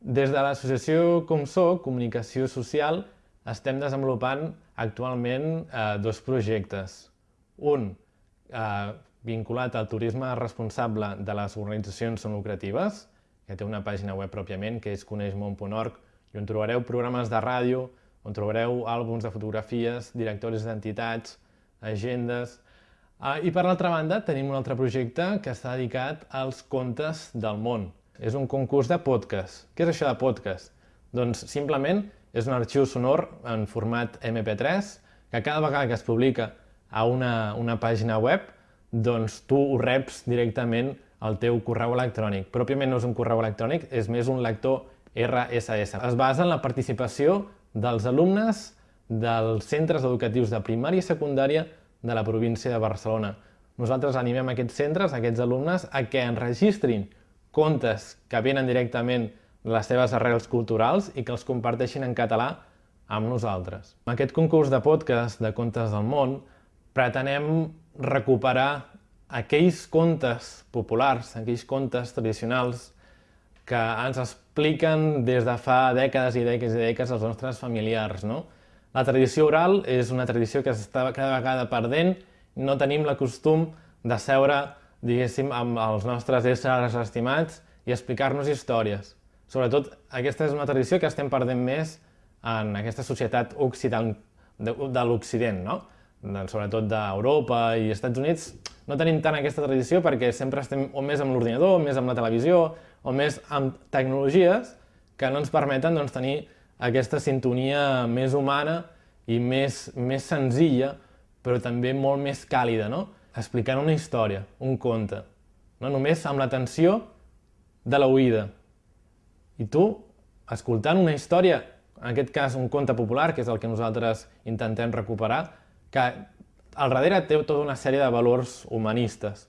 Des de l'associació Com Soc, Comunicació Social, estem desenvolupant actualment eh, dos projectes. Un eh, vinculat al turisme responsable de les organitzacions no lucratives, que té una pàgina web pròpiament, que és coneixmont.org, i on trobareu programes de ràdio, on trobareu àlbums de fotografies, directoris d'entitats, agendes... Ah, I per l'altra banda tenim un altre projecte que està dedicat als contes del món. És un concurs de podcast. Què és això de podcast? Doncs simplement és un arxiu sonor en format MP3 que cada vegada que es publica a una, una pàgina web doncs tu ho reps directament al teu correu electrònic. Pròpiament no és un correu electrònic, és més un lector RSS. Es basa en la participació dels alumnes dels centres educatius de primària i secundària de la província de Barcelona. Nosaltres animem aquests centres, aquests alumnes, a que enregistrin contes que venen directament de les seves arrels culturals i que els comparteixin en català amb nosaltres. Amb aquest concurs de podcast de Contes del Món pretenem recuperar aquells contes populars, aquells contes tradicionals que ens expliquen des de fa dècades i dècades i dècades els nostres familiars. No? La tradició oral és una tradició que s'està cada vegada perdent, no tenim la costum de seure, diguéssim, amb els nostres éssers estimats i explicar-nos històries. Sobretot, aquesta és una tradició que estem perdent més en aquesta societat occident, de, de l'Occident, no? sobretot d'Europa i Estats Units, no tenim tant aquesta tradició perquè sempre estem o més amb l'ordinador, més amb la televisió, o més amb tecnologies que no ens permeten doncs, tenir aquesta sintonia més humana i més, més senzilla, però també molt més càlida, no? Explicant una història, un conte, no? només amb l'atenció de l'oïda. I tu, escoltant una història, en aquest cas un conte popular, que és el que nosaltres intentem recuperar, que al darrere té tota una sèrie de valors humanistes.